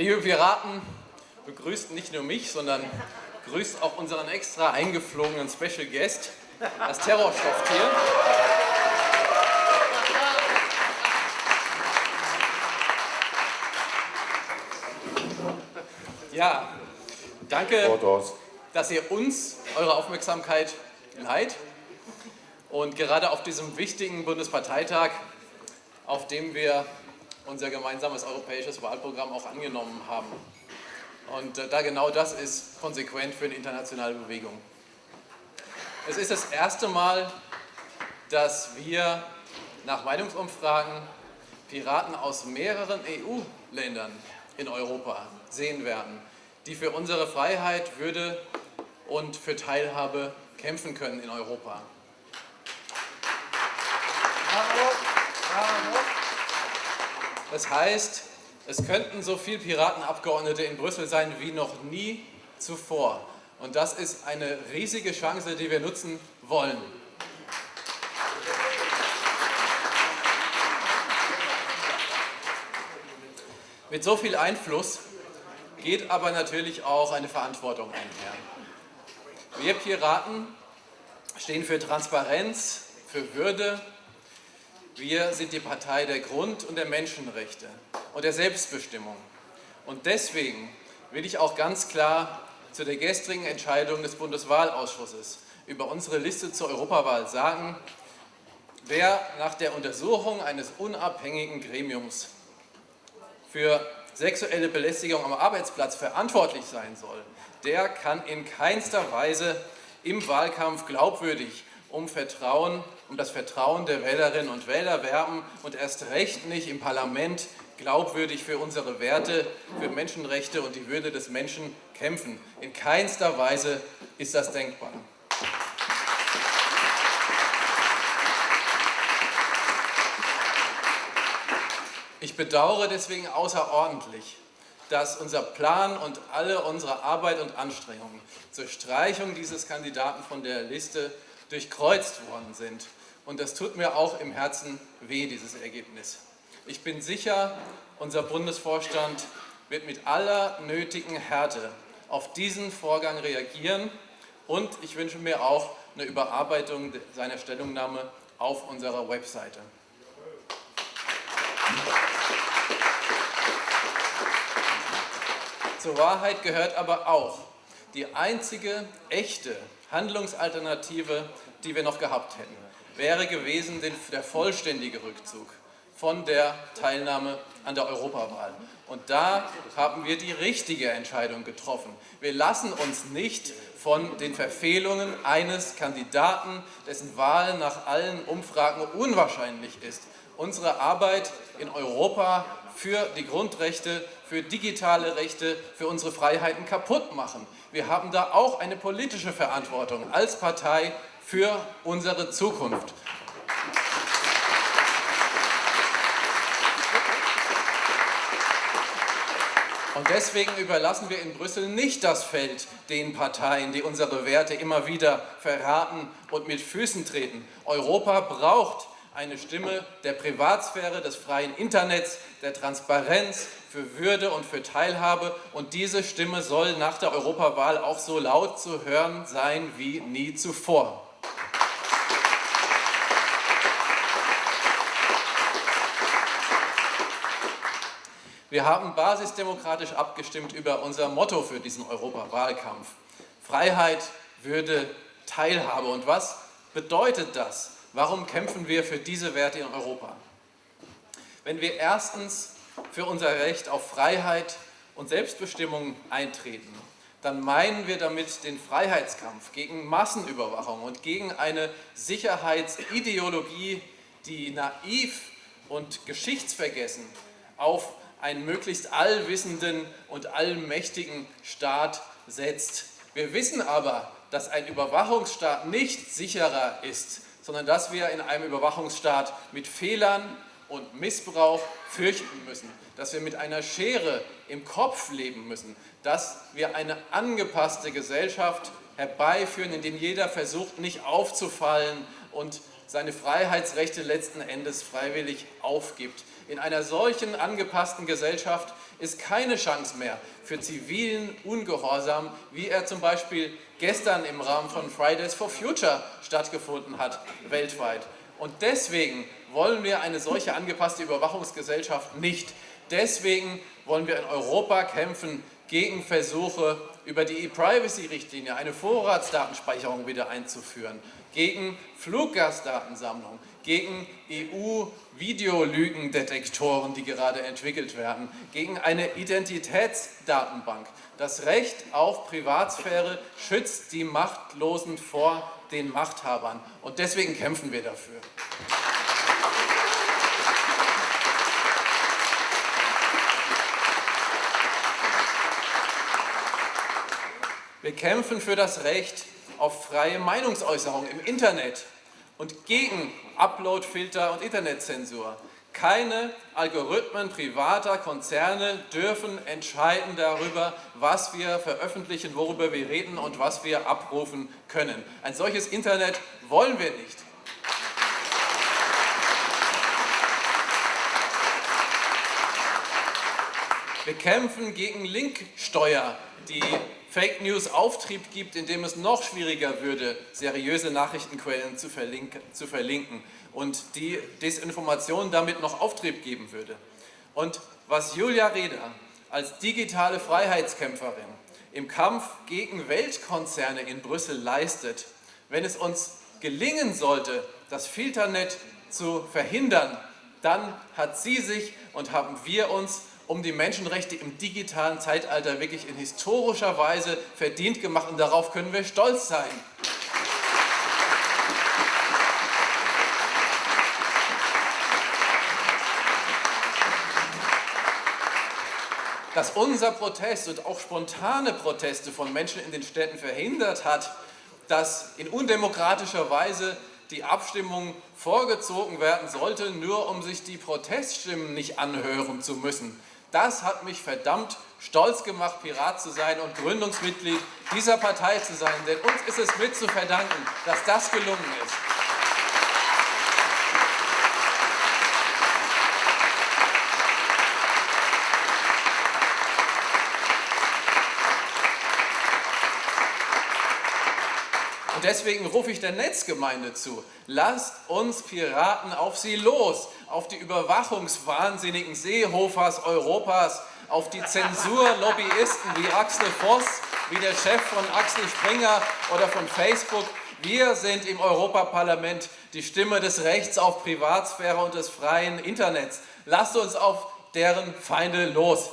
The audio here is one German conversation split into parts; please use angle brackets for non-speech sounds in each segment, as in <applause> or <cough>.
Liebe Piraten, begrüßt nicht nur mich, sondern grüßt auch unseren extra eingeflogenen Special Guest, das Terrorstofftier. Ja, danke, dass ihr uns eure Aufmerksamkeit leiht und gerade auf diesem wichtigen Bundesparteitag, auf dem wir unser gemeinsames europäisches Wahlprogramm auch angenommen haben. Und äh, da genau das ist konsequent für eine internationale Bewegung. Es ist das erste Mal, dass wir nach Meinungsumfragen Piraten aus mehreren EU-Ländern in Europa sehen werden, die für unsere Freiheit, Würde und für Teilhabe kämpfen können in Europa. Das heißt, es könnten so viele Piratenabgeordnete in Brüssel sein wie noch nie zuvor. Und das ist eine riesige Chance, die wir nutzen wollen. Mit so viel Einfluss geht aber natürlich auch eine Verantwortung einher. Wir Piraten stehen für Transparenz, für Würde. Wir sind die Partei der Grund- und der Menschenrechte und der Selbstbestimmung. Und deswegen will ich auch ganz klar zu der gestrigen Entscheidung des Bundeswahlausschusses über unsere Liste zur Europawahl sagen, wer nach der Untersuchung eines unabhängigen Gremiums für sexuelle Belästigung am Arbeitsplatz verantwortlich sein soll, der kann in keinster Weise im Wahlkampf glaubwürdig um Vertrauen, um das Vertrauen der Wählerinnen und Wähler werben und erst recht nicht im Parlament glaubwürdig für unsere Werte, für Menschenrechte und die Würde des Menschen kämpfen. In keinster Weise ist das denkbar. Ich bedauere deswegen außerordentlich, dass unser Plan und alle unsere Arbeit und Anstrengungen zur Streichung dieses Kandidaten von der Liste durchkreuzt worden sind. Und das tut mir auch im Herzen weh, dieses Ergebnis. Ich bin sicher, unser Bundesvorstand wird mit aller nötigen Härte auf diesen Vorgang reagieren und ich wünsche mir auch eine Überarbeitung seiner Stellungnahme auf unserer Webseite. Zur Wahrheit gehört aber auch, die einzige echte Handlungsalternative, die wir noch gehabt hätten, wäre gewesen der vollständige Rückzug von der Teilnahme an der Europawahl. Und da haben wir die richtige Entscheidung getroffen. Wir lassen uns nicht von den Verfehlungen eines Kandidaten, dessen Wahl nach allen Umfragen unwahrscheinlich ist, unsere Arbeit in Europa für die Grundrechte, für digitale Rechte, für unsere Freiheiten kaputt machen. Wir haben da auch eine politische Verantwortung als Partei für unsere Zukunft. Und deswegen überlassen wir in Brüssel nicht das Feld den Parteien, die unsere Werte immer wieder verraten und mit Füßen treten. Europa braucht eine Stimme der Privatsphäre, des freien Internets, der Transparenz, für Würde und für Teilhabe. Und diese Stimme soll nach der Europawahl auch so laut zu hören sein wie nie zuvor. Wir haben basisdemokratisch abgestimmt über unser Motto für diesen Europawahlkampf. Freiheit, Würde, Teilhabe. Und was bedeutet das? Warum kämpfen wir für diese Werte in Europa? Wenn wir erstens für unser Recht auf Freiheit und Selbstbestimmung eintreten, dann meinen wir damit den Freiheitskampf gegen Massenüberwachung und gegen eine Sicherheitsideologie, die naiv und geschichtsvergessen auf einen möglichst allwissenden und allmächtigen Staat setzt. Wir wissen aber, dass ein Überwachungsstaat nicht sicherer ist, sondern dass wir in einem Überwachungsstaat mit Fehlern und Missbrauch fürchten müssen, dass wir mit einer Schere im Kopf leben müssen, dass wir eine angepasste Gesellschaft herbeiführen, in der jeder versucht, nicht aufzufallen und seine Freiheitsrechte letzten Endes freiwillig aufgibt. In einer solchen angepassten Gesellschaft ist keine Chance mehr für zivilen Ungehorsam, wie er zum Beispiel gestern im Rahmen von Fridays for Future stattgefunden hat, weltweit. Und deswegen wollen wir eine solche angepasste Überwachungsgesellschaft nicht. Deswegen wollen wir in Europa kämpfen gegen Versuche, über die E-Privacy-Richtlinie eine Vorratsdatenspeicherung wieder einzuführen, gegen Fluggastdatensammlung, gegen EU-Videolügendetektoren, die gerade entwickelt werden, gegen eine Identitätsdatenbank. Das Recht auf Privatsphäre schützt die Machtlosen vor den Machthabern und deswegen kämpfen wir dafür. Wir kämpfen für das Recht auf freie Meinungsäußerung im Internet und gegen Uploadfilter und Internetzensur. Keine Algorithmen privater Konzerne dürfen entscheiden darüber, was wir veröffentlichen, worüber wir reden und was wir abrufen können. Ein solches Internet wollen wir nicht. Wir kämpfen gegen Linksteuer, die Fake News Auftrieb gibt, indem es noch schwieriger würde, seriöse Nachrichtenquellen zu verlinken, zu verlinken und die Desinformation damit noch Auftrieb geben würde. Und was Julia Reda als digitale Freiheitskämpferin im Kampf gegen Weltkonzerne in Brüssel leistet, wenn es uns gelingen sollte, das Filternet zu verhindern, dann hat sie sich und haben wir uns um die Menschenrechte im digitalen Zeitalter wirklich in historischer Weise verdient gemacht und darauf können wir stolz sein. Dass unser Protest und auch spontane Proteste von Menschen in den Städten verhindert hat, dass in undemokratischer Weise die Abstimmung vorgezogen werden sollte, nur um sich die Proteststimmen nicht anhören zu müssen. Das hat mich verdammt stolz gemacht, Pirat zu sein und Gründungsmitglied dieser Partei zu sein. Denn uns ist es mit zu verdanken, dass das gelungen ist. Und deswegen rufe ich der Netzgemeinde zu, lasst uns Piraten auf sie los, auf die überwachungswahnsinnigen Seehofers Europas, auf die Zensurlobbyisten wie Axel Voss, wie der Chef von Axel Springer oder von Facebook. Wir sind im Europaparlament die Stimme des Rechts auf Privatsphäre und des freien Internets. Lasst uns auf deren Feinde los.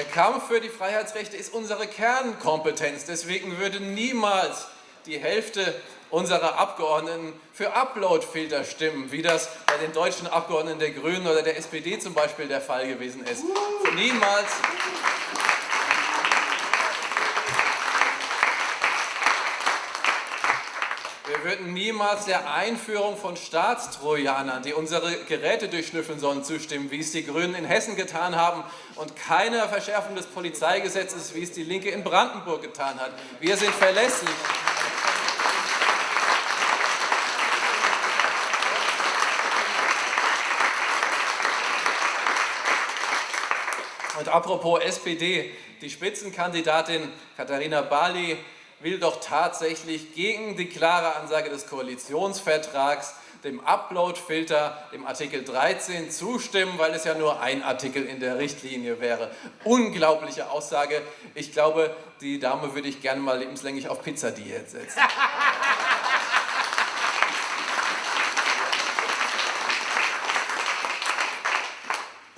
Der Kampf für die Freiheitsrechte ist unsere Kernkompetenz. Deswegen würde niemals die Hälfte unserer Abgeordneten für Uploadfilter stimmen, wie das bei den deutschen Abgeordneten der Grünen oder der SPD zum Beispiel der Fall gewesen ist. Niemals Wir würden niemals der Einführung von Staatstrojanern, die unsere Geräte durchschnüffeln sollen, zustimmen, wie es die Grünen in Hessen getan haben und keiner Verschärfung des Polizeigesetzes, wie es die Linke in Brandenburg getan hat. Wir sind verlässlich. Und apropos SPD, die Spitzenkandidatin Katharina Barley will doch tatsächlich gegen die klare Ansage des Koalitionsvertrags dem Upload-Filter, dem Artikel 13, zustimmen, weil es ja nur ein Artikel in der Richtlinie wäre. Unglaubliche Aussage. Ich glaube, die Dame würde ich gerne mal lebenslänglich auf Pizzadiät setzen. <laughs>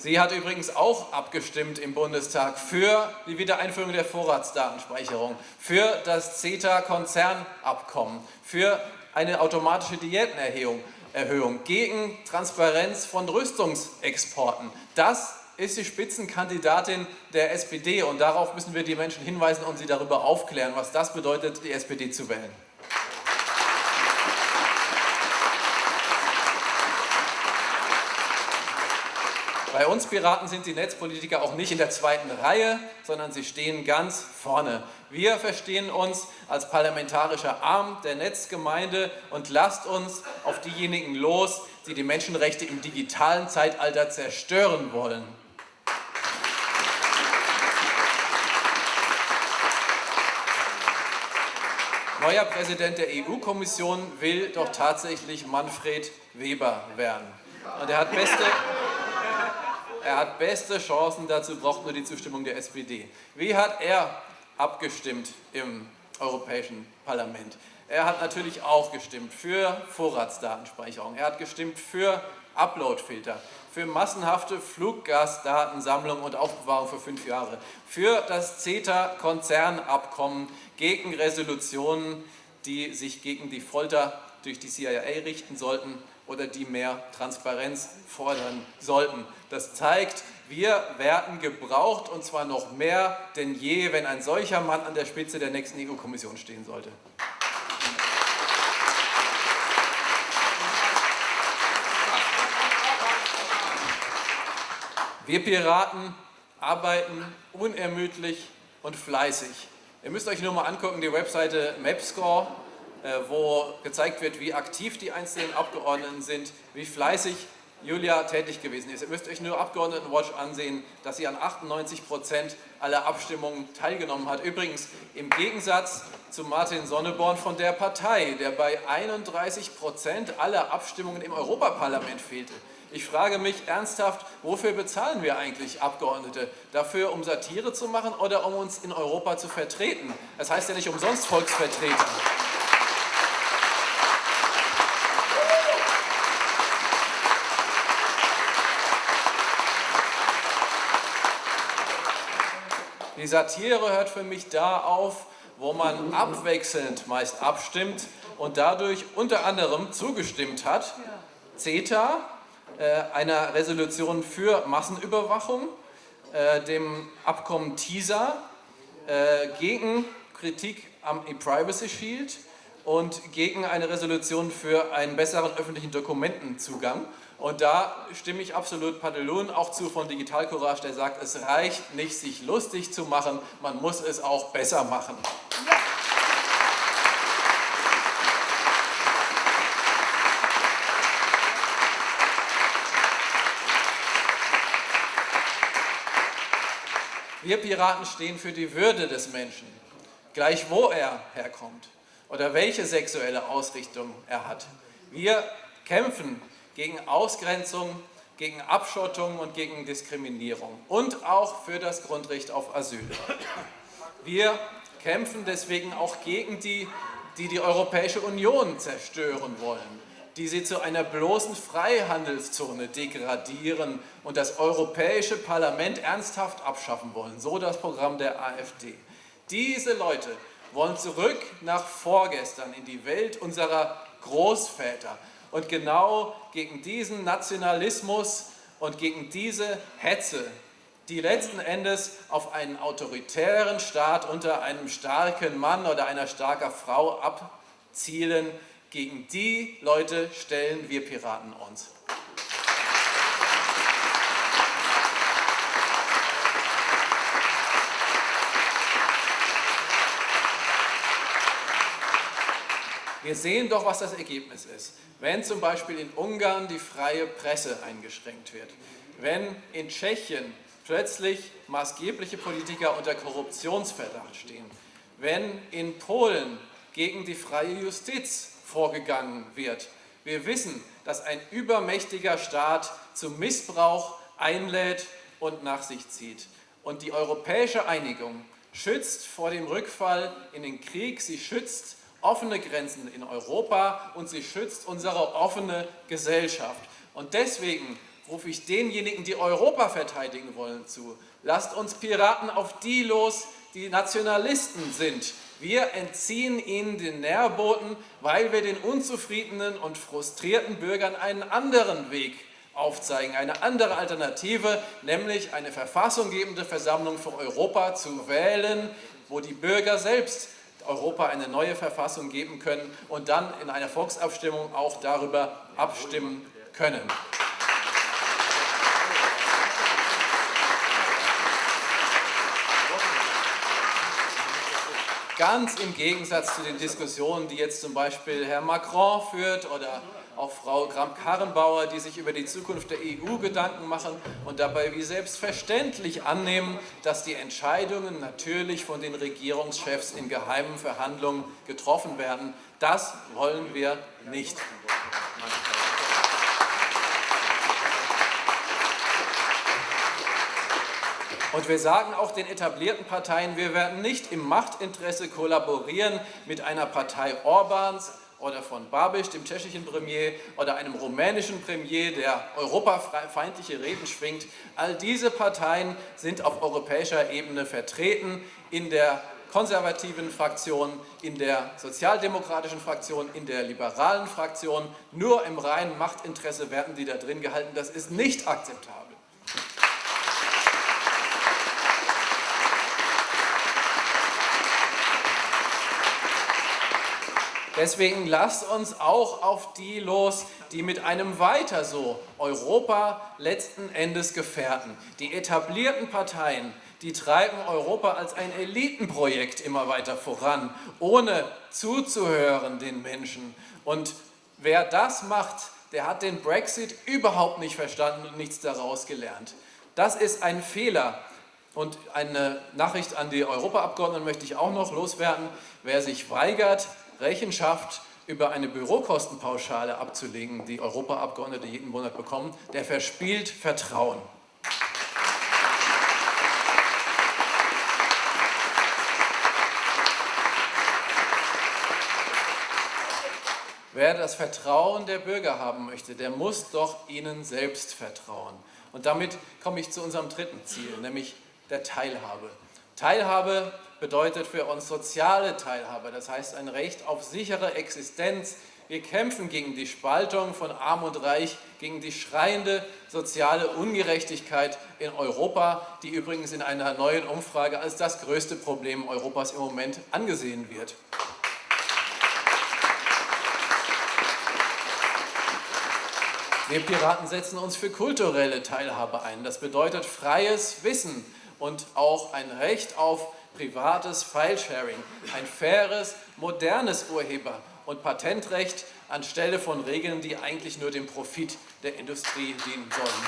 Sie hat übrigens auch abgestimmt im Bundestag für die Wiedereinführung der Vorratsdatenspeicherung, für das CETA-Konzernabkommen, für eine automatische Diätenerhöhung, Erhöhung, gegen Transparenz von Rüstungsexporten. Das ist die Spitzenkandidatin der SPD und darauf müssen wir die Menschen hinweisen und sie darüber aufklären, was das bedeutet, die SPD zu wählen. Bei uns Piraten sind die Netzpolitiker auch nicht in der zweiten Reihe, sondern sie stehen ganz vorne. Wir verstehen uns als parlamentarischer Arm der Netzgemeinde und lasst uns auf diejenigen los, die die Menschenrechte im digitalen Zeitalter zerstören wollen. Neuer Präsident der EU-Kommission will doch tatsächlich Manfred Weber werden. Und er hat beste, er hat beste Chancen dazu, braucht nur die Zustimmung der SPD. Wie hat er abgestimmt im Europäischen Parlament? Er hat natürlich auch gestimmt für Vorratsdatenspeicherung. Er hat gestimmt für Uploadfilter, für massenhafte Fluggastdatensammlung und Aufbewahrung für fünf Jahre, für das CETA-Konzernabkommen, gegen Resolutionen, die sich gegen die Folter durch die CIA richten sollten oder die mehr Transparenz fordern sollten. Das zeigt, wir werden gebraucht und zwar noch mehr denn je, wenn ein solcher Mann an der Spitze der nächsten EU-Kommission stehen sollte. Wir Piraten arbeiten unermüdlich und fleißig. Ihr müsst euch nur mal angucken, die Webseite Mapscore, wo gezeigt wird, wie aktiv die einzelnen Abgeordneten sind, wie fleißig Julia tätig gewesen ist. Ihr müsst euch nur Abgeordnetenwatch ansehen, dass sie an 98 Prozent aller Abstimmungen teilgenommen hat. Übrigens im Gegensatz zu Martin Sonneborn von der Partei, der bei 31 Prozent aller Abstimmungen im Europaparlament fehlte. Ich frage mich ernsthaft, wofür bezahlen wir eigentlich Abgeordnete? Dafür, um Satire zu machen oder um uns in Europa zu vertreten? Das heißt ja nicht umsonst Volksvertreter. Die Satire hört für mich da auf, wo man abwechselnd meist abstimmt und dadurch unter anderem zugestimmt hat, CETA, äh, einer Resolution für Massenüberwachung, äh, dem Abkommen TISA, äh, gegen Kritik am E-Privacy Shield und gegen eine Resolution für einen besseren öffentlichen Dokumentenzugang. Und da stimme ich absolut Padelun auch zu von Digital Courage, der sagt, es reicht nicht, sich lustig zu machen, man muss es auch besser machen. Ja. Wir Piraten stehen für die Würde des Menschen, gleich wo er herkommt oder welche sexuelle Ausrichtung er hat. Wir kämpfen gegen Ausgrenzung, gegen Abschottung und gegen Diskriminierung und auch für das Grundrecht auf Asyl. Wir kämpfen deswegen auch gegen die, die die Europäische Union zerstören wollen die sie zu einer bloßen Freihandelszone degradieren und das Europäische Parlament ernsthaft abschaffen wollen. So das Programm der AfD. Diese Leute wollen zurück nach vorgestern in die Welt unserer Großväter. Und genau gegen diesen Nationalismus und gegen diese Hetze, die letzten Endes auf einen autoritären Staat unter einem starken Mann oder einer starken Frau abzielen, gegen die Leute stellen wir Piraten uns. Wir sehen doch, was das Ergebnis ist. Wenn zum Beispiel in Ungarn die freie Presse eingeschränkt wird, wenn in Tschechien plötzlich maßgebliche Politiker unter Korruptionsverdacht stehen, wenn in Polen gegen die freie Justiz vorgegangen wird. Wir wissen, dass ein übermächtiger Staat zum Missbrauch einlädt und nach sich zieht. Und die europäische Einigung schützt vor dem Rückfall in den Krieg, sie schützt offene Grenzen in Europa und sie schützt unsere offene Gesellschaft. Und deswegen rufe ich denjenigen, die Europa verteidigen wollen, zu. Lasst uns Piraten auf die los, die Nationalisten sind, wir entziehen ihnen den Nährboten, weil wir den unzufriedenen und frustrierten Bürgern einen anderen Weg aufzeigen, eine andere Alternative, nämlich eine verfassunggebende Versammlung für Europa zu wählen, wo die Bürger selbst Europa eine neue Verfassung geben können und dann in einer Volksabstimmung auch darüber abstimmen können. Ganz im Gegensatz zu den Diskussionen, die jetzt zum Beispiel Herr Macron führt oder auch Frau Kramp-Karrenbauer, die sich über die Zukunft der EU Gedanken machen und dabei wie selbstverständlich annehmen, dass die Entscheidungen natürlich von den Regierungschefs in geheimen Verhandlungen getroffen werden. Das wollen wir nicht. Und wir sagen auch den etablierten Parteien, wir werden nicht im Machtinteresse kollaborieren mit einer Partei Orbans, oder von Babiš, dem tschechischen Premier, oder einem rumänischen Premier, der europafeindliche Reden schwingt. All diese Parteien sind auf europäischer Ebene vertreten in der konservativen Fraktion, in der sozialdemokratischen Fraktion, in der liberalen Fraktion. Nur im reinen Machtinteresse werden die da drin gehalten. Das ist nicht akzeptabel. Deswegen lasst uns auch auf die los, die mit einem weiter so Europa letzten Endes gefährden. Die etablierten Parteien, die treiben Europa als ein Elitenprojekt immer weiter voran, ohne zuzuhören den Menschen. Und wer das macht, der hat den Brexit überhaupt nicht verstanden und nichts daraus gelernt. Das ist ein Fehler. Und eine Nachricht an die Europaabgeordneten möchte ich auch noch loswerden. Wer sich weigert, Rechenschaft über eine Bürokostenpauschale abzulegen, die Europaabgeordnete jeden Monat bekommen, der verspielt Vertrauen. Wer das Vertrauen der Bürger haben möchte, der muss doch ihnen selbst vertrauen. Und damit komme ich zu unserem dritten Ziel, nämlich der Teilhabe. Teilhabe bedeutet für uns soziale Teilhabe, das heißt ein Recht auf sichere Existenz. Wir kämpfen gegen die Spaltung von Arm und Reich, gegen die schreiende soziale Ungerechtigkeit in Europa, die übrigens in einer neuen Umfrage als das größte Problem Europas im Moment angesehen wird. Wir Piraten setzen uns für kulturelle Teilhabe ein. Das bedeutet freies Wissen und auch ein Recht auf privates Filesharing, ein faires, modernes Urheber- und Patentrecht anstelle von Regeln, die eigentlich nur dem Profit der Industrie dienen sollen.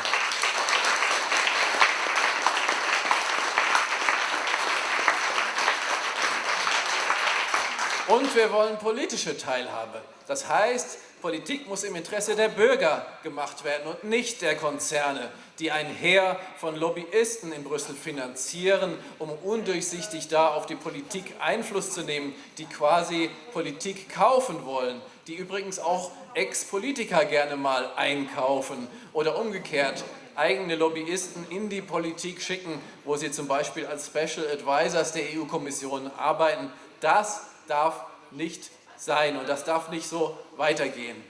Und wir wollen politische Teilhabe. Das heißt, Politik muss im Interesse der Bürger gemacht werden und nicht der Konzerne, die ein Heer von Lobbyisten in Brüssel finanzieren, um undurchsichtig da auf die Politik Einfluss zu nehmen, die quasi Politik kaufen wollen, die übrigens auch Ex-Politiker gerne mal einkaufen oder umgekehrt eigene Lobbyisten in die Politik schicken, wo sie zum Beispiel als Special Advisors der EU-Kommission arbeiten. Das darf nicht sein und das darf nicht so weitergehen.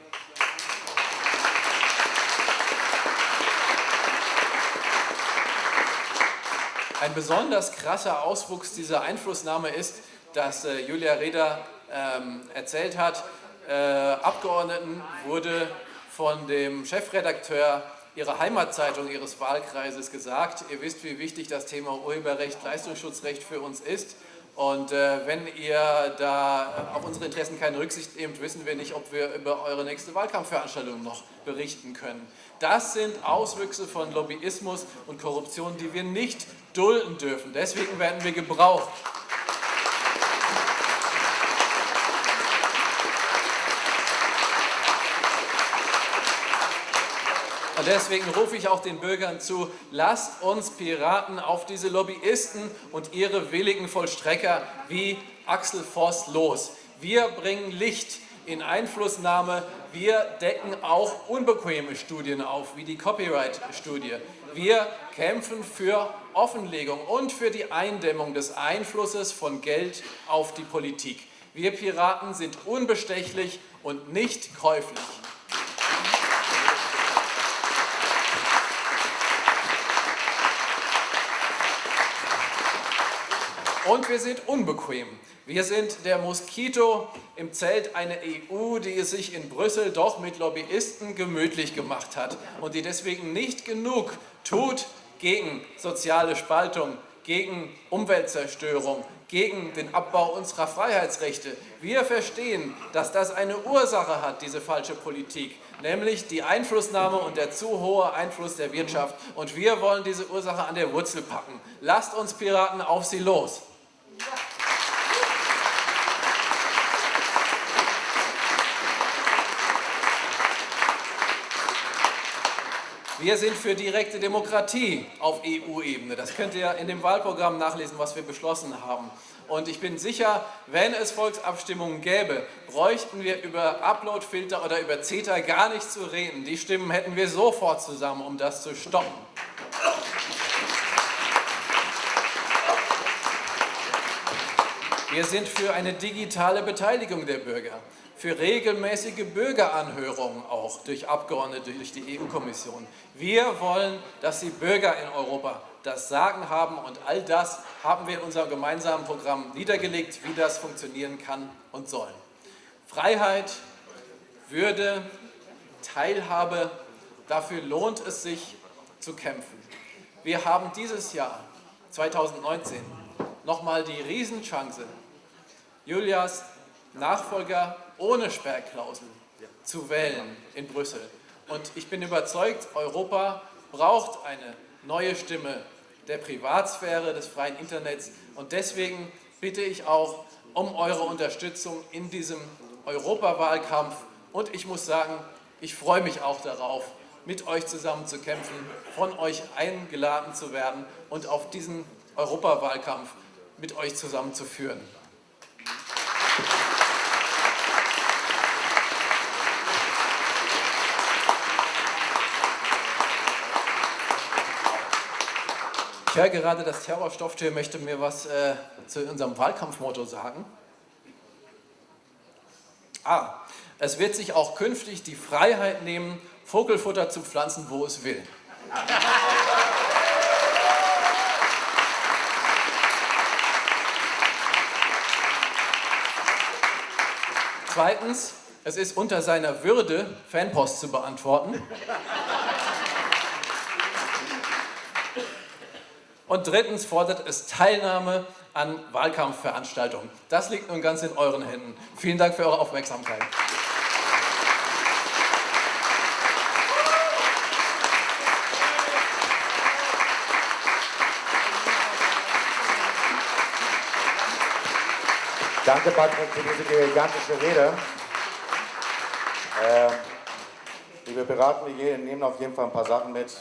Ein besonders krasser Auswuchs dieser Einflussnahme ist, dass äh, Julia Reda ähm, erzählt hat, äh, Abgeordneten wurde von dem Chefredakteur ihrer Heimatzeitung, ihres Wahlkreises gesagt, ihr wisst, wie wichtig das Thema Urheberrecht, Leistungsschutzrecht für uns ist und äh, wenn ihr da auf unsere Interessen keine Rücksicht nehmt, wissen wir nicht, ob wir über eure nächste Wahlkampfveranstaltung noch berichten können. Das sind Auswüchse von Lobbyismus und Korruption, die wir nicht dulden dürfen. Deswegen werden wir gebraucht. Und deswegen rufe ich auch den Bürgern zu, lasst uns Piraten auf diese Lobbyisten und ihre willigen Vollstrecker wie Axel Voss los. Wir bringen Licht in Einflussnahme, wir decken auch unbequeme Studien auf, wie die Copyright-Studie. Wir kämpfen für Offenlegung und für die Eindämmung des Einflusses von Geld auf die Politik. Wir Piraten sind unbestechlich und nicht käuflich. Und wir sind unbequem. Wir sind der Moskito im Zelt einer EU, die es sich in Brüssel doch mit Lobbyisten gemütlich gemacht hat und die deswegen nicht genug tut gegen soziale Spaltung, gegen Umweltzerstörung, gegen den Abbau unserer Freiheitsrechte. Wir verstehen, dass das eine Ursache hat, diese falsche Politik, nämlich die Einflussnahme und der zu hohe Einfluss der Wirtschaft. Und wir wollen diese Ursache an der Wurzel packen. Lasst uns Piraten auf sie los! Wir sind für direkte Demokratie auf EU-Ebene. Das könnt ihr in dem Wahlprogramm nachlesen, was wir beschlossen haben. Und ich bin sicher, wenn es Volksabstimmungen gäbe, bräuchten wir über Uploadfilter oder über CETA gar nicht zu reden. Die Stimmen hätten wir sofort zusammen, um das zu stoppen. Wir sind für eine digitale Beteiligung der Bürger für regelmäßige Bürgeranhörungen auch durch Abgeordnete, durch die EU-Kommission. Wir wollen, dass die Bürger in Europa das Sagen haben und all das haben wir in unserem gemeinsamen Programm niedergelegt, wie das funktionieren kann und soll. Freiheit, Würde, Teilhabe, dafür lohnt es sich zu kämpfen. Wir haben dieses Jahr, 2019, nochmal die Riesenchance, Julias Nachfolger ohne Sperrklausel zu wählen in Brüssel. Und ich bin überzeugt, Europa braucht eine neue Stimme der Privatsphäre, des freien Internets. Und deswegen bitte ich auch um eure Unterstützung in diesem Europawahlkampf. Und ich muss sagen, ich freue mich auch darauf, mit euch zusammen zu kämpfen, von euch eingeladen zu werden und auf diesen Europawahlkampf mit euch zusammen zu führen. Ich höre gerade, das Terrorstofftier möchte mir was äh, zu unserem Wahlkampfmotto sagen. Ah, es wird sich auch künftig die Freiheit nehmen, Vogelfutter zu pflanzen, wo es will. Zweitens, es ist unter seiner Würde, Fanpost zu beantworten. Und drittens fordert es Teilnahme an Wahlkampfveranstaltungen. Das liegt nun ganz in euren Händen. Vielen Dank für eure Aufmerksamkeit. Danke, Patrick, für diese gigantische Rede. Ähm, liebe Beratende, wir nehmen auf jeden Fall ein paar Sachen mit.